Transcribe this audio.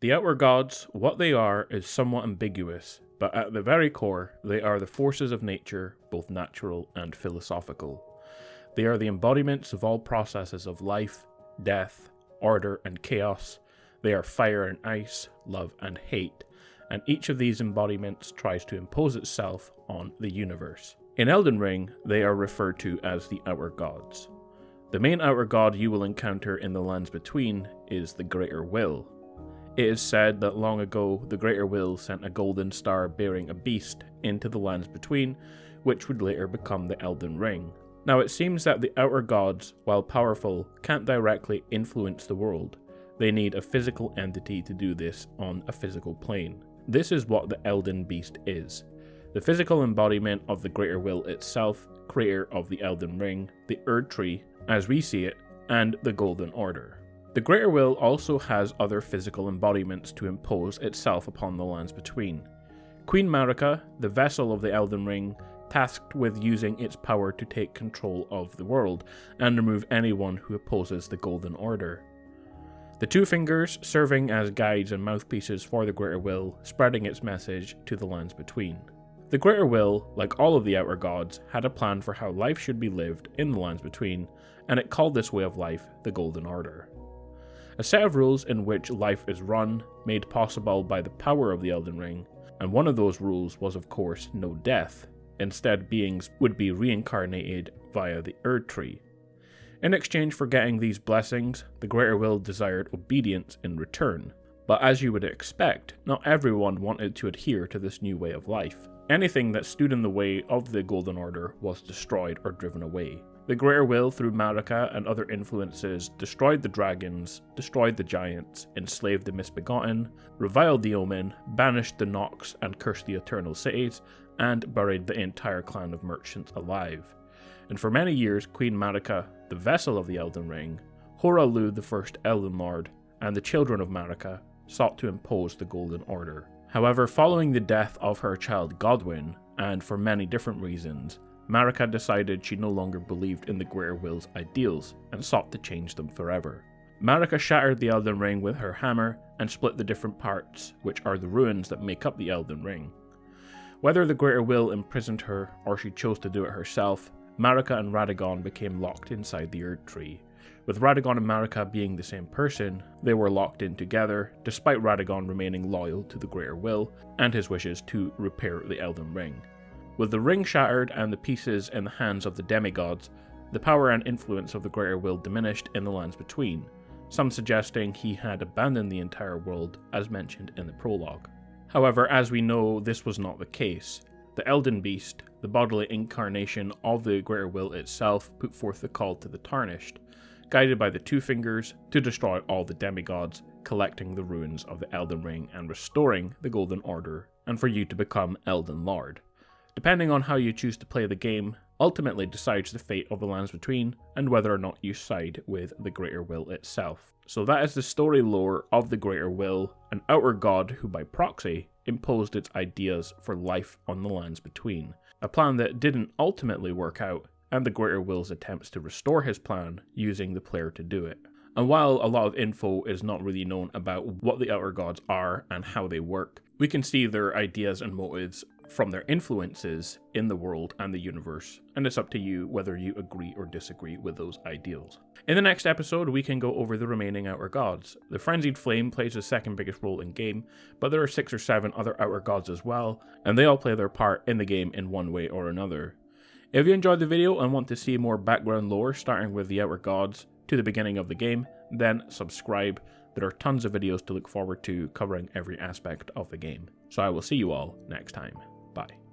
The Outer Gods, what they are, is somewhat ambiguous, but at the very core, they are the forces of nature, both natural and philosophical. They are the embodiments of all processes of life, death, order, and chaos. They are fire and ice, love and hate, and each of these embodiments tries to impose itself on the universe. In Elden Ring, they are referred to as the Outer Gods. The main Outer God you will encounter in the Lands Between is the Greater Will, it is said that long ago the Greater Will sent a golden star bearing a beast into the lands between, which would later become the Elden Ring. Now it seems that the outer gods, while powerful, can't directly influence the world. They need a physical entity to do this on a physical plane. This is what the Elden Beast is. The physical embodiment of the Greater Will itself, creator of the Elden Ring, the Erd Tree, as we see it, and the Golden Order. The Greater Will also has other physical embodiments to impose itself upon the lands between. Queen Marika, the vessel of the Elden Ring, tasked with using its power to take control of the world and remove anyone who opposes the Golden Order. The Two Fingers serving as guides and mouthpieces for the Greater Will, spreading its message to the lands between. The Greater Will, like all of the Outer Gods, had a plan for how life should be lived in the lands between, and it called this way of life the Golden Order a set of rules in which life is run, made possible by the power of the Elden Ring, and one of those rules was of course no death. Instead, beings would be reincarnated via the Erd Tree. In exchange for getting these blessings, the Greater Will desired obedience in return. But as you would expect, not everyone wanted to adhere to this new way of life. Anything that stood in the way of the Golden Order was destroyed or driven away. The Greater Will, through Marika and other influences, destroyed the dragons, destroyed the giants, enslaved the misbegotten, reviled the Omen, banished the Nox and cursed the Eternal Cities, and buried the entire clan of merchants alive. And for many years, Queen Marika, the vessel of the Elden Ring, Hoarah the first Elden Lord, and the children of Marika sought to impose the Golden Order. However, following the death of her child Godwyn, and for many different reasons, Marika decided she no longer believed in the Greater Will's ideals and sought to change them forever. Marika shattered the Elden Ring with her hammer and split the different parts, which are the runes that make up the Elden Ring. Whether the Greater Will imprisoned her or she chose to do it herself, Marika and Radagon became locked inside the Erd Tree. With Radagon and Marika being the same person, they were locked in together, despite Radagon remaining loyal to the Greater Will and his wishes to repair the Elden Ring. With the ring shattered and the pieces in the hands of the demigods, the power and influence of the Greater Will diminished in the lands between, some suggesting he had abandoned the entire world as mentioned in the prologue. However, as we know, this was not the case. The Elden Beast, the bodily incarnation of the Greater Will itself, put forth the call to the Tarnished, guided by the Two Fingers to destroy all the demigods, collecting the runes of the Elden Ring and restoring the Golden Order, and for you to become Elden Lord depending on how you choose to play the game, ultimately decides the fate of the lands between and whether or not you side with the Greater Will itself. So that is the story lore of the Greater Will, an outer god who by proxy imposed its ideas for life on the lands between. A plan that didn't ultimately work out, and the Greater Will's attempts to restore his plan using the player to do it. And while a lot of info is not really known about what the Outer Gods are and how they work, we can see their ideas and motives from their influences in the world and the universe, and it's up to you whether you agree or disagree with those ideals. In the next episode, we can go over the remaining Outer Gods. The Frenzied Flame plays the second biggest role in game, but there are six or seven other Outer Gods as well, and they all play their part in the game in one way or another. If you enjoyed the video and want to see more background lore starting with the Outer Gods to the beginning of the game, then subscribe. There are tons of videos to look forward to covering every aspect of the game. So I will see you all next time. Bye.